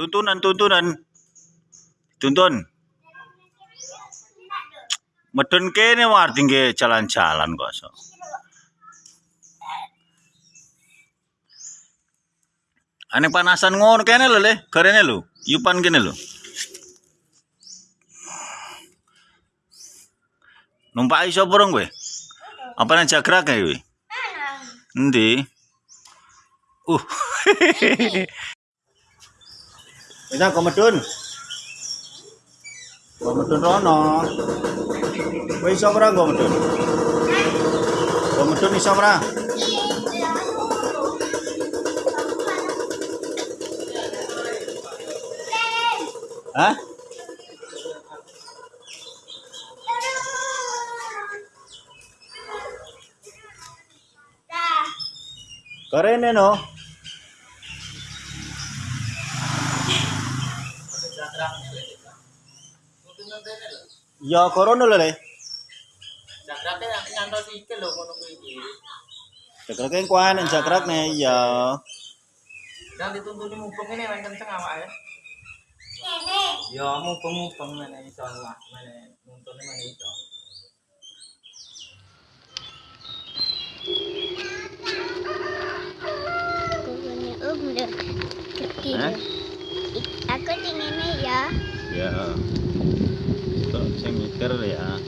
Tuntunan, tuntunan. Tuntun. Medun kene warti nggih jalan-jalan kok so. Ane panasan ngono kene lho le, garene lho. Yupan kene lho. Numpak iso burung kowe? Apa nang jagrak kowe? Endi? Uh. Việt Nam có mặt trơn có mặt trơn đó nó bây giờ ra có mặt trơn có mặt trơn đi sao ra hả? Keren ya no? Ya korono lho le. Jakrake ngantos iki lho ngono kuwi iki. Jakrake kuwi nek ya. Dan dituntuni mubeng ini main kenceng awake. Ya mubeng-mubeng ngene iso lah, ngene nuntune ngene iso. Kukunya um deh. Kecil. Hah? Aku tingginya ya. Kok saya mikir ya.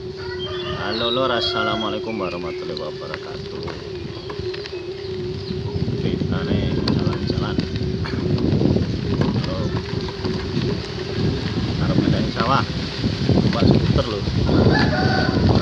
Halo lor, assalamualaikum warahmatullahi wabarakatuh. Kita nih jalan-jalan. Halo. Harap sawah. Pak skuter loh.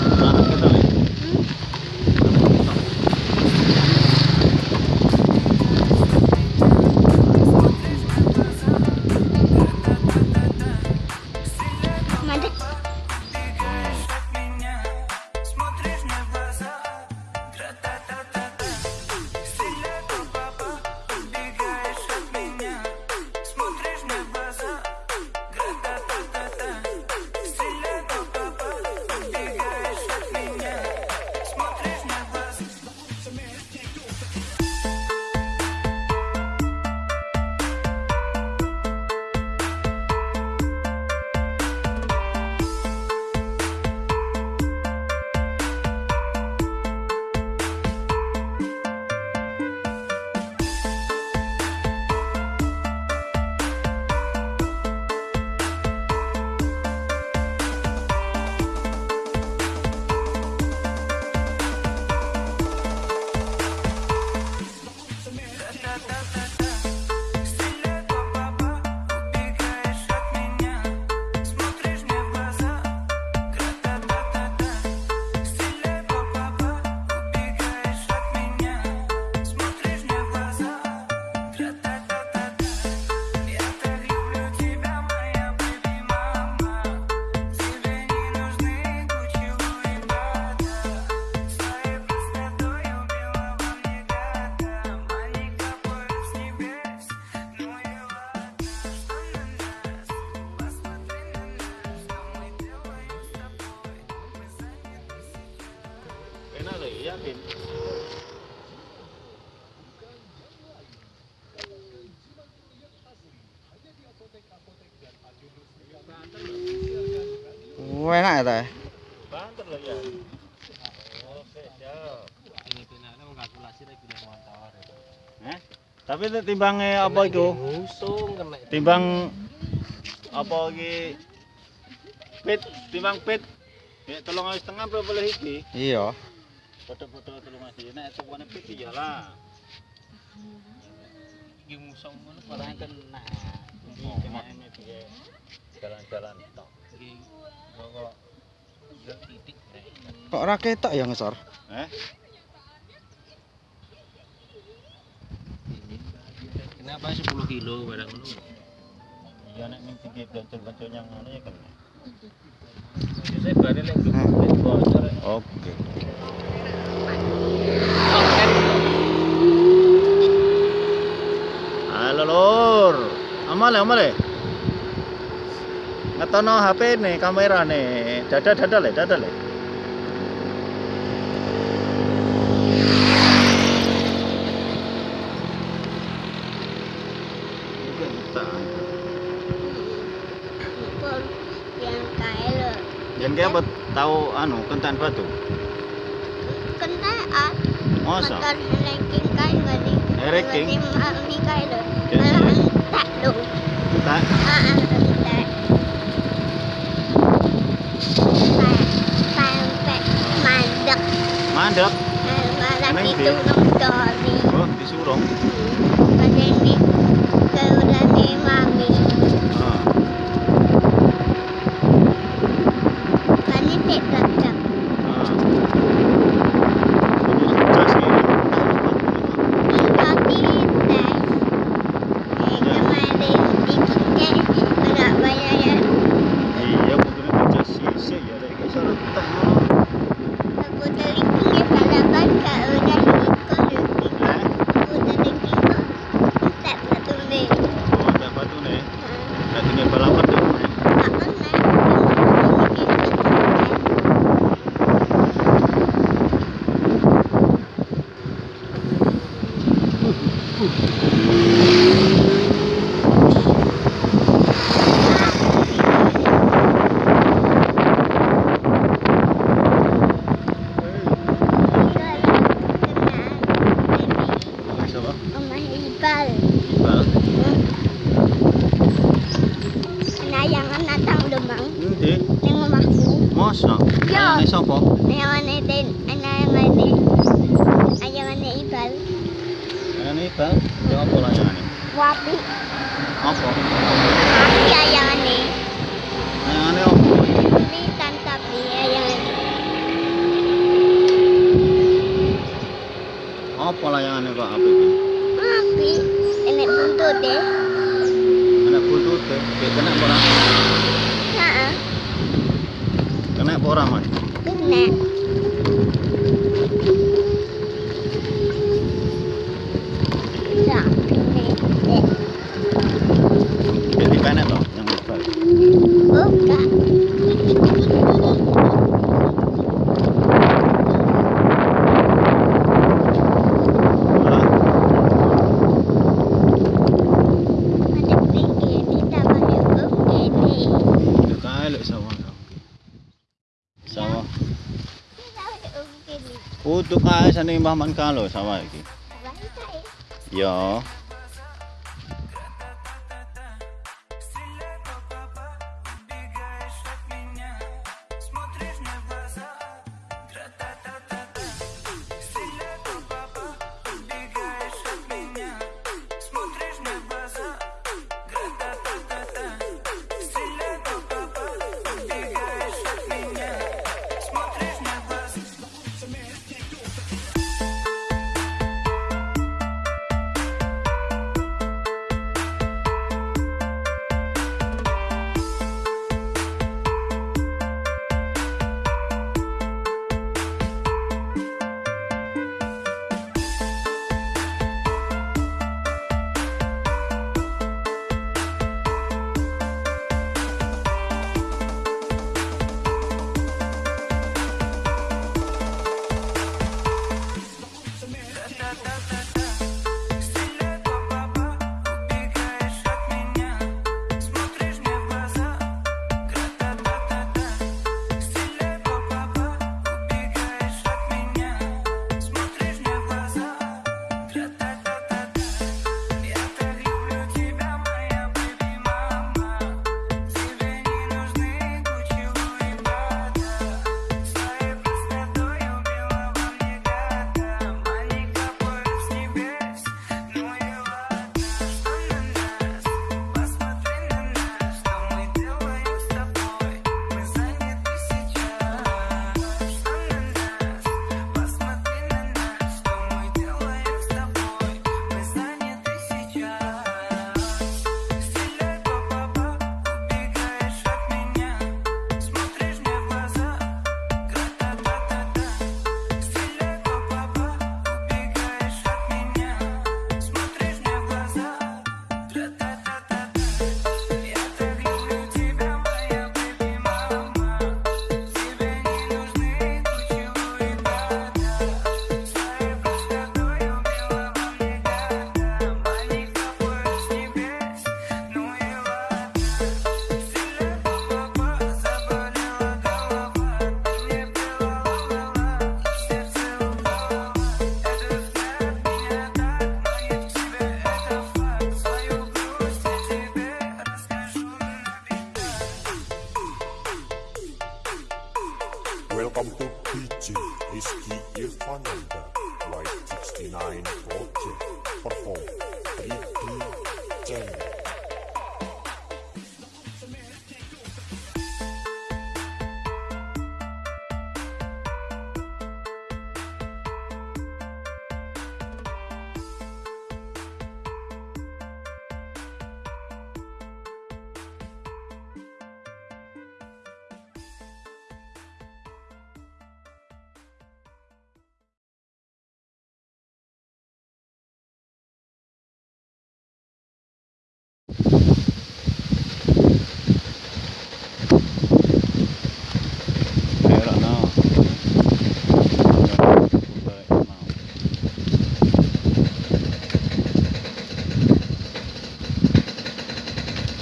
Enak ya, Teh? Banter lah ya. Oh, oke, siap. Ini pinane mung kalkulasi rek pinane motor. Hah? Tapi nek eh, apa itu Usung kena. Timbang apa iki? Pit, timbang pit. ya tolong ayo setengah berapa boleh iki? Iya. Foto-foto tolong ae. Nek sepone pit iyalah. Iki musong ngono parang kena. Jalan-jalan tok. Iki Kok ora ketok ya ngesor? Eh? Kenapa 10 kilo barang ngono? Ya nek ning pinggir bencul-bencul yang ngono ya kena. Bocor. Oke. Halo lur. Amale amale. ngetono HP nih kamera nih. Dada dada le dada le yang kayak apa? Tahu anu kentan batu? Kentan ah. Masa? Kentan ranking kain kan gani ranking mami lo tak lo tak? Ah, ah. mandek. Nah, lagi itu dari. Oh, disuruh. Hmm. Pada ini. bang, jangan pola yang ini. Wapi. Apa? sana yung Mbah Mancalo sama iki Ya.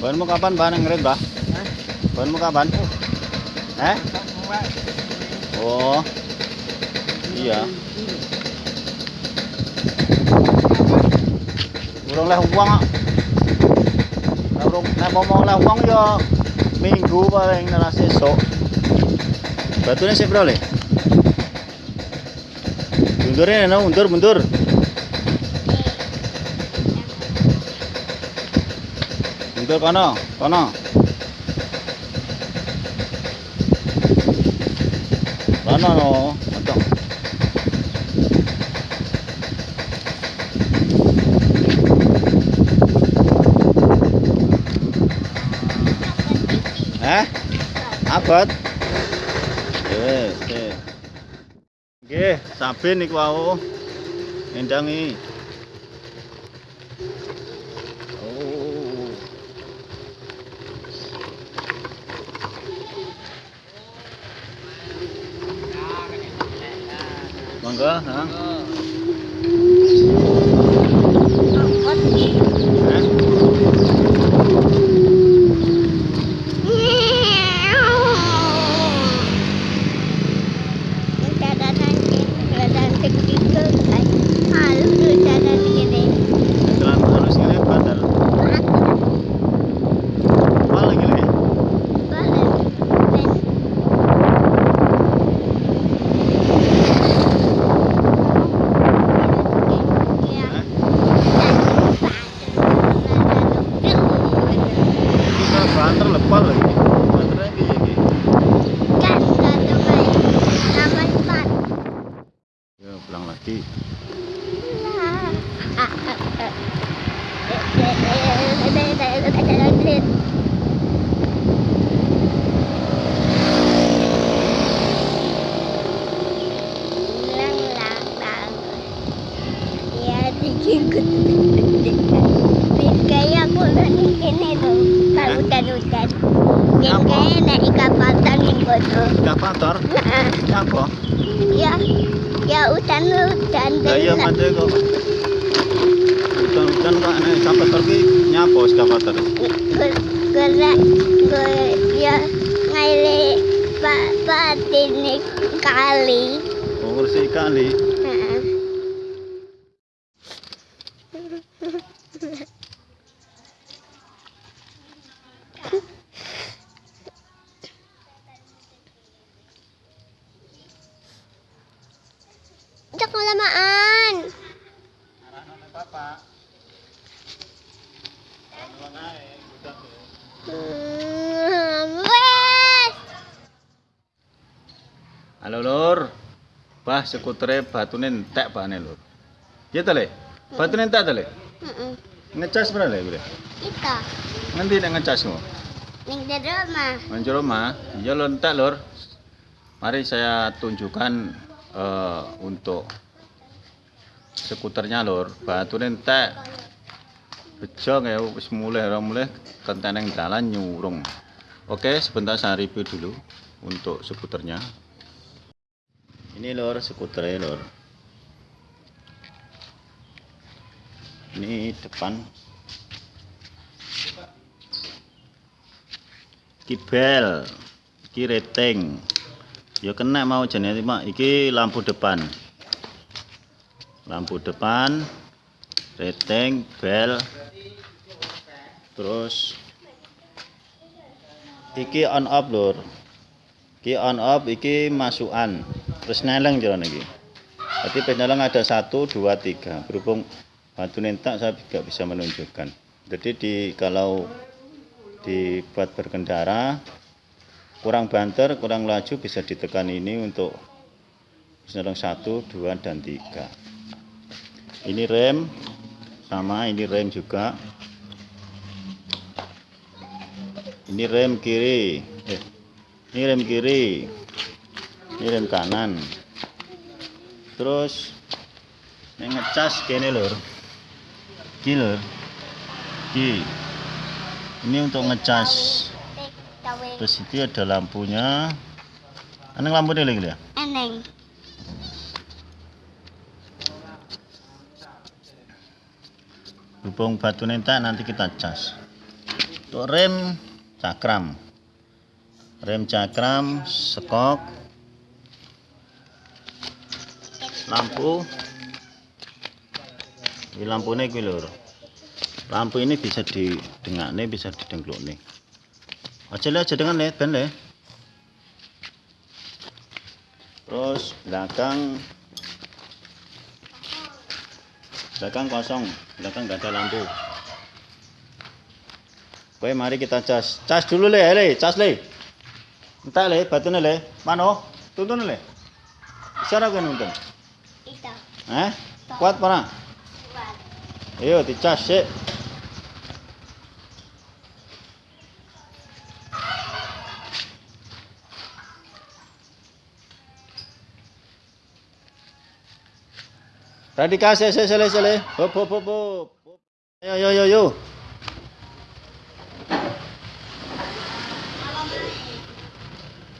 Bahan mo kapan ba ng red ba? Bahan mo kapan? Eh? Oh. Iya. Urang lah uang. Urang na mau lah uang yo minggu paling na sesok. Batunya siap bro le. Mundurnya no, mundur mundur. Abot? Yes, yes. Nggih, saben niku wau. Endangi. 哥，哈。Kaya aku nangis ini tuh, kalau hutan-hutan. Yang kaya naik kapal tangin ko tuh. Eskapator? Apa? Ya, ya hutan-hutan. Lah iya mate kok. Hutan-hutan kok ana eskapator ki nyapa eskapator? Gerak, ge, ya ngaile pak patinik kali. Oh, ngurusi kali. Heeh. Cak lamaan. Hmm, wes. Halo Lur. Bah skutere batune entek bane Lur. Ya ta Le? Batune entek ta Le? Heeh. Ngecas berapa Le? Bre? Kita Ngendi nek ngecasmu? ning di rumah. Manjur rumah. Ya Lur entek Lur. Mari saya tunjukkan eh, untuk skuternya Lur. Batune entek. Bejo ya wis mulai ora mulai kenteneng dalan nyurung. Oke, sebentar saya review dulu untuk skuternya. Ini lor skuternya lor. Ini depan. Kibel, iki rating. Ya kena mau jenis Mak. Iki lampu depan. Lampu depan, rating, bel, terus iki on off lur Iki on off iki masukan. Terus neleng jalan iki. Berarti peneleng ada satu, dua, tiga. Berhubung batu nentak saya tidak bisa menunjukkan. Jadi di kalau dibuat berkendara kurang banter, kurang laju bisa ditekan ini untuk peneleng satu, dua, dan tiga. Ini rem sama ini rem juga. Ini rem kiri. Eh, ini rem kiri. Ini rem kanan. Terus ini ngecas kene lur. Iki lur. Iki. Ini untuk ngecas. Terus itu ada lampunya. Aneng lampu lagi ya? Eneng. Hubung batu nentak nanti kita cas. Untuk rem cakram. Rem cakram, sekok, lampu. Ini lampunya iki lur. Lampu ini bisa didengakne, bisa didengklukne. Aja le aja dengan le, ben le. Terus belakang belakang kosong, belakang nggak ada lampu. Oke, mari kita cas. Cas dulu le, le, cas le. Entah le, batunya le. Mano, tuntun le. Bisa kan nuntun? Eh? Kuat mana? Kuat. Ayo dicas sih. Radika se se sele sele. Hop hop hop hop. Ayo yo yo yo.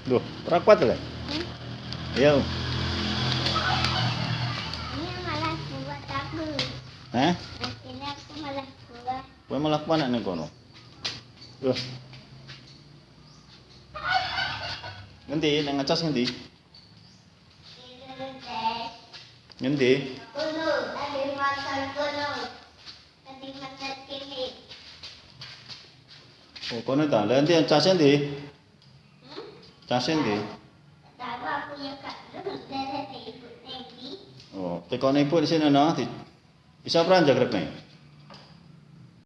Duh, kuat le. Ayo. Buat aku. Eh? Akhirnya aku malah buat. Kowe malah kuat nek kono. Duh. Ngendi nek ngecas ngendi? Ngendi? Kuno, tadi makan kuno. Tadi makan kini. Oh, kono ta. Lah endi cas endi? Cas endi? Tahu aku ya kak. Oh, tekone di sini no. Bisa peran jagrek.